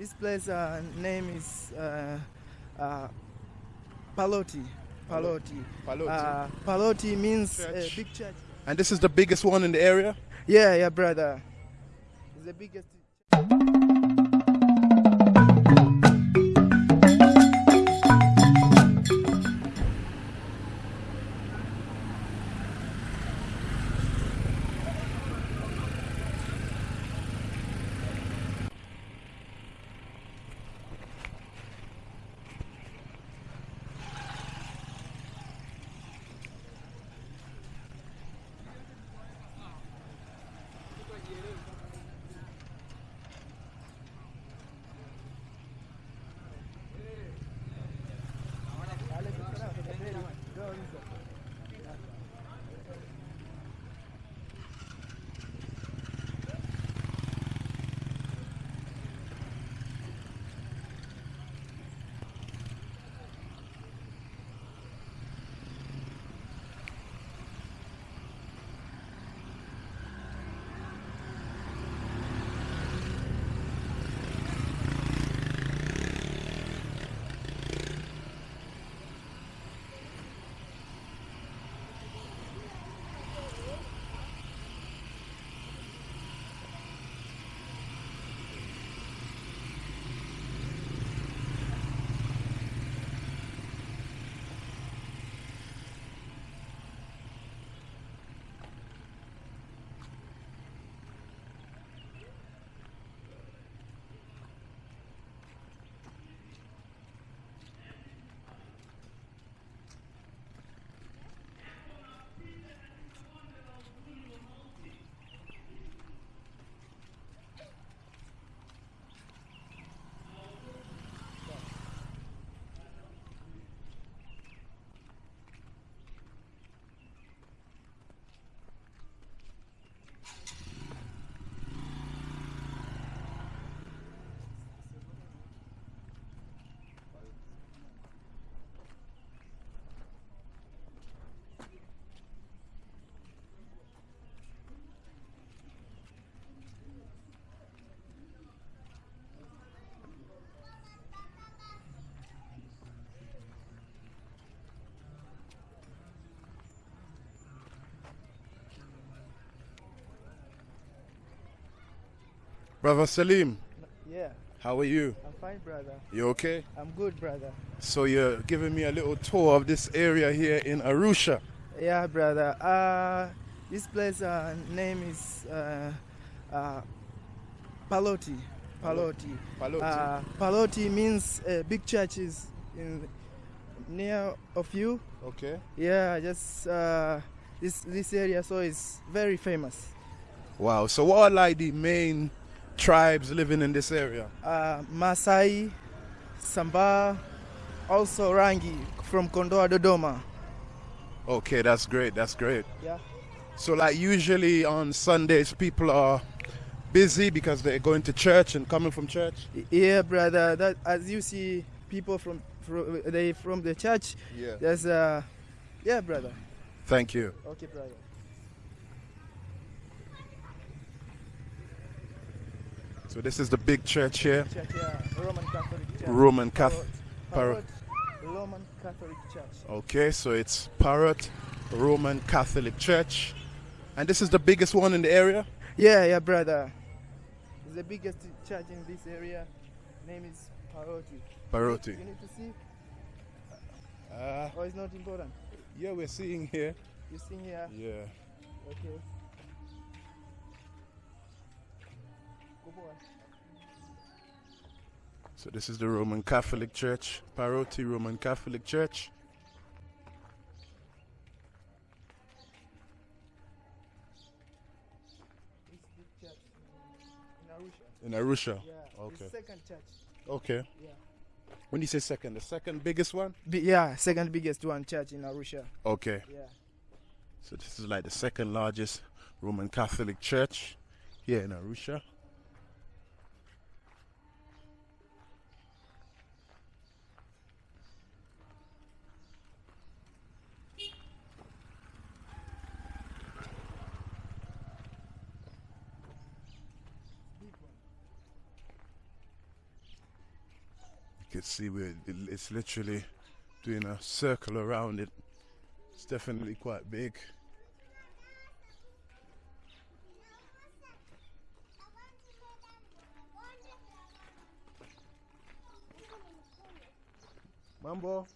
This place uh, name is uh, uh, Paloti. Paloti. Paloti. Uh, Paloti means uh, Church. big church. And this is the biggest one in the area? Yeah, yeah, brother. It's the biggest. Brother Salim, Yeah, how are you? I'm fine, brother. You okay? I'm good, brother. So you're giving me a little tour of this area here in Arusha. Yeah, brother. Uh, this place uh, name is uh, uh, Paloti. Paloti. Paloti. Uh, Paloti means uh, big churches in near of you. Okay. Yeah, just uh, this this area, so it's very famous. Wow. So what are like the main tribes living in this area? Uh, Masai, Samba, also Rangi from Kondoa Dodoma. Okay, that's great. That's great. Yeah. So like usually on Sundays people are busy because they're going to church and coming from church. Yeah, brother. That as you see, people from, from they from the church. Yeah. There's uh, yeah, brother. Thank you. Okay, brother. So this is the big church here, Church, yeah, Roman Catholic Church. Roman Catholic. Parrot, Roman Catholic Church. Okay, so it's Parrot Roman Catholic Church. And this is the biggest one in the area? Yeah, yeah, brother. It's the biggest church in this area. Name is Paroti. Paroti. You need to see, Uh, or it's not important. yeah, we're seeing here. You see here. Yeah. Okay. So this is the Roman Catholic Church, Paroti Roman Catholic Church. Church in Arusha. In Arusha. Yeah. Okay. The second church. Okay. Yeah. When you say second, the second biggest one? Yeah, second biggest one church in Arusha. Okay. Yeah. So this is like the second largest Roman Catholic church here in Arusha. Can see where it's literally doing a circle around it. It's definitely quite big. Mambo.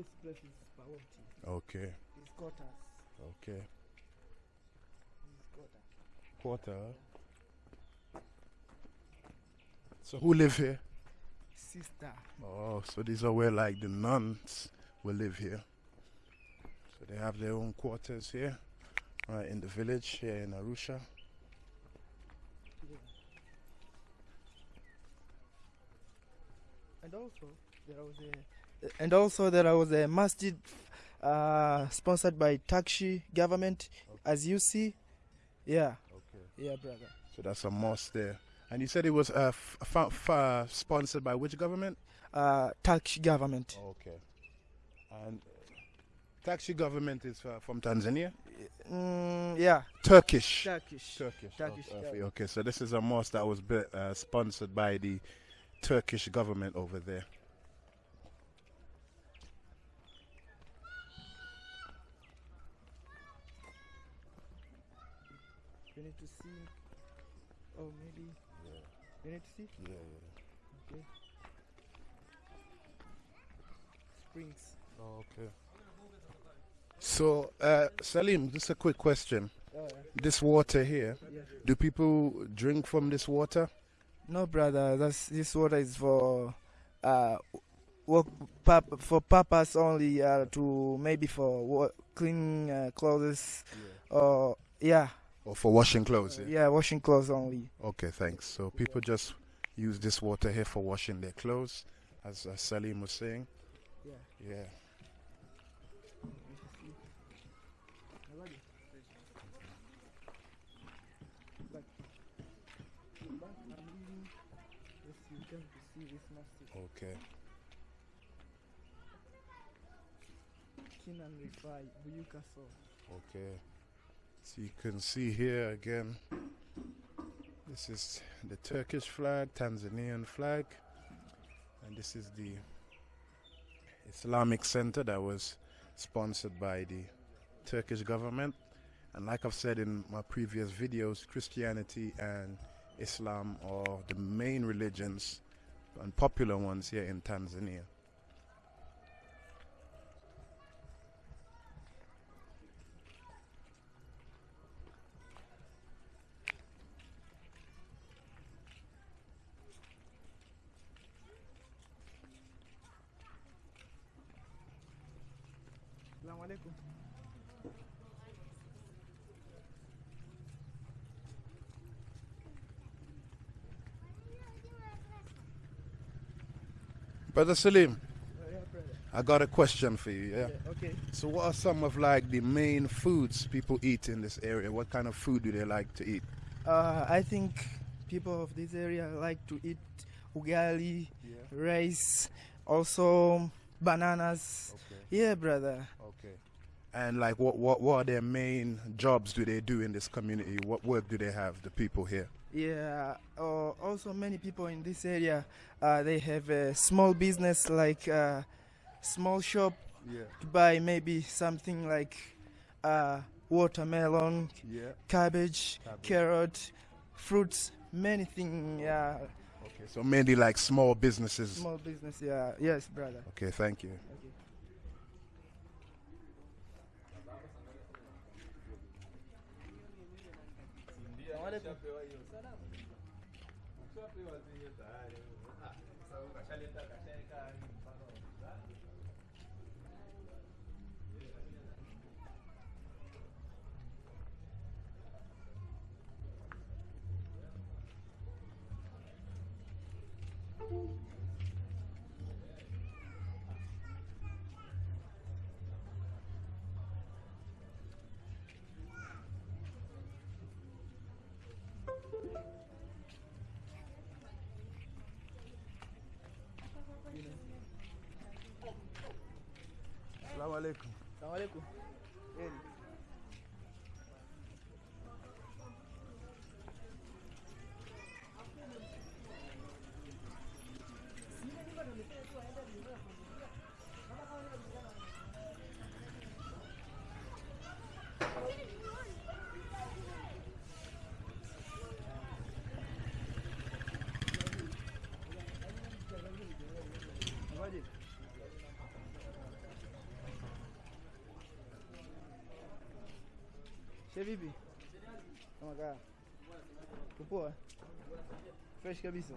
This place is Paloti. Okay, It's quarters. okay. It's quarters. Quarter. So who live here? Sister. Oh, so these are where like the nuns will live here. So they have their own quarters here, right in the village here in Arusha. Yeah. And also there was a and also there was a masjid uh, sponsored by Takshi government as you see. Yeah. Okay. Yeah, brother. So that's a mosque there. And you said it was uh, f- f- f- uh, sponsored by which government? Uh, Takshi government. Okay. And taxi government is uh, from Tanzania? Mm, yeah. Turkish. Turkish. Turkish. Turkish, Okay, okay, okay, so this is a mosque that was built, uh, sponsored by the Turkish government over there. You need to see. Oh, maybe. You need to see. Yeah, yeah. Okay. Springs. Oh, Okay. So, uh, Salim, just a quick question. Oh, This water here, yeah. do people drink from this water? No, brother. That's this water is for uh, work purp- for purpose only. Uh, to maybe for wa- cleaning uh, clothes. Or yeah, Or for washing clothes? Yeah. yeah, washing clothes only. Okay, thanks. So people just use this water here for washing their clothes, as uh, Salim was saying. Yeah. Yeah. But back I'm leaving. Yes, you come to see this masjid. Okay. Kinan Rifai, Buyuka Okay. So you can see here again. This is the Turkish flag, Tanzanian flag, and this is the Islamic Center that was sponsored by the Turkish government. And like I've said in my previous videos, Christianity and Islam are the main religions and popular ones here in Tanzania. Brother Salim. I got a question for you. Yeah. Yeah, okay. So, what are some of like the main foods people eat in this area? What kind of food do they like to eat? Uh, I think people of this area like to eat ugali, Yeah. rice, also bananas. Okay. Yeah, brother. Okay. And like, what what what are their main jobs do they do in this community? What work do they have? The people here. Yeah. Uh, also, many people in this area, uh, they have a small business like uh, small shop Yeah. to buy maybe something like uh, watermelon, Yeah. cabbage, Cabbage. carrot, fruits, many things. Yeah, Okay. So mainly like small businesses. small business. Yeah, yes, brother. Okay. Thank you. Okay. Alaikum. alaikum. Salam. Vipi? Kama kaa. Upoa? Fresh kabisa.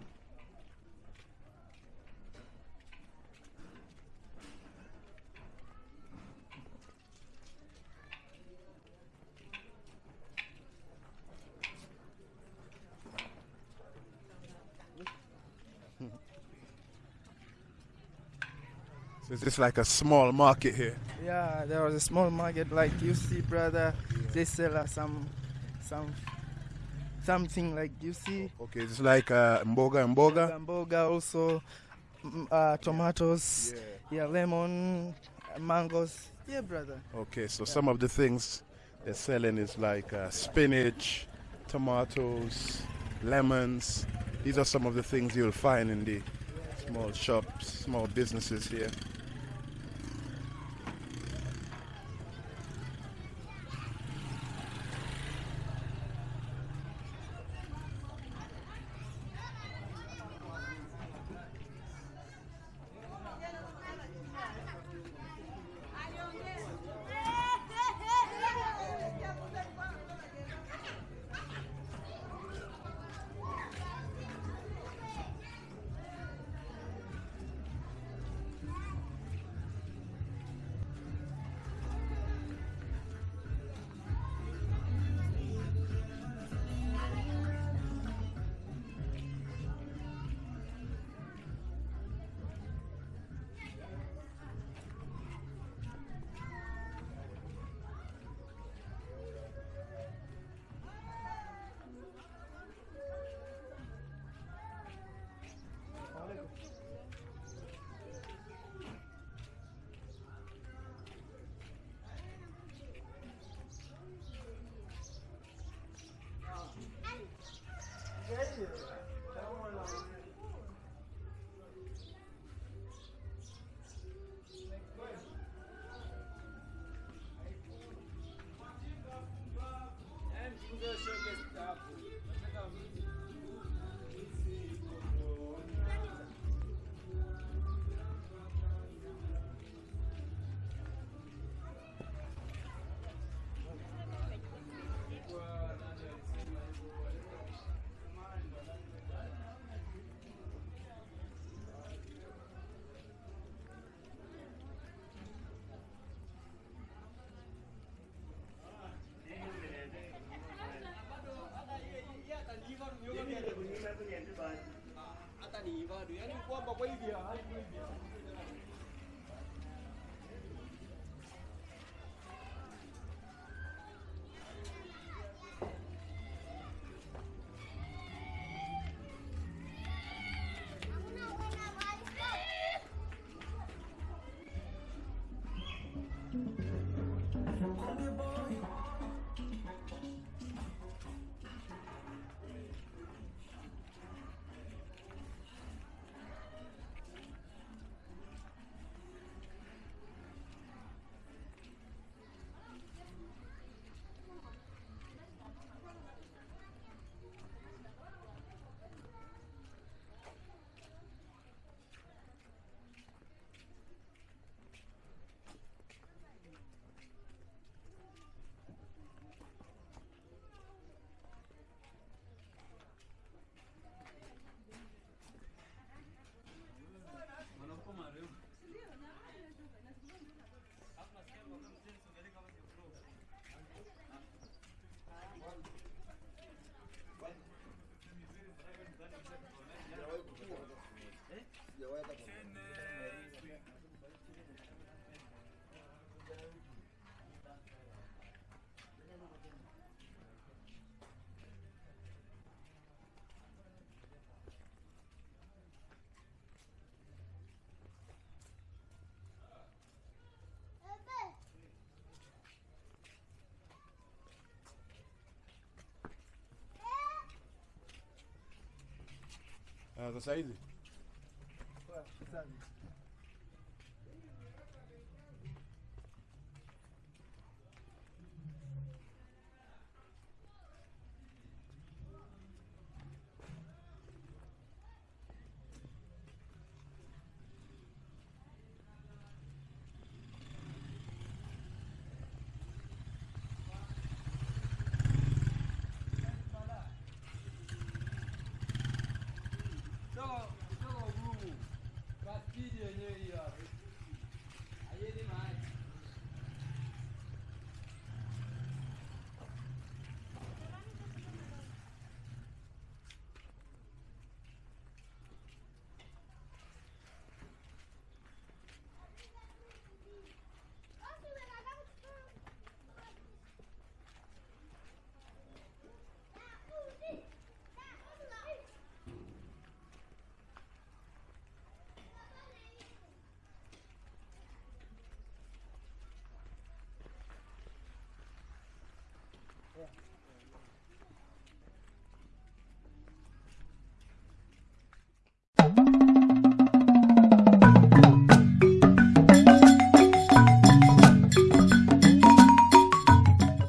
So it's just like a small market here. Yeah, there was a small market like you see, brother. They sell us some, some, something like you see. Okay, it's like uh, mboga mboga. Mboga also, uh, tomatoes, yeah, lemon, uh, mangoes. Yeah, brother. Okay, so some of the things they're selling is like uh, spinach, tomatoes, lemons. These are some of the things you'll find in the small shops, small businesses here. too. bagulho ideal. ¿Eh? Le voy a tapar. Ah, sasa hizi.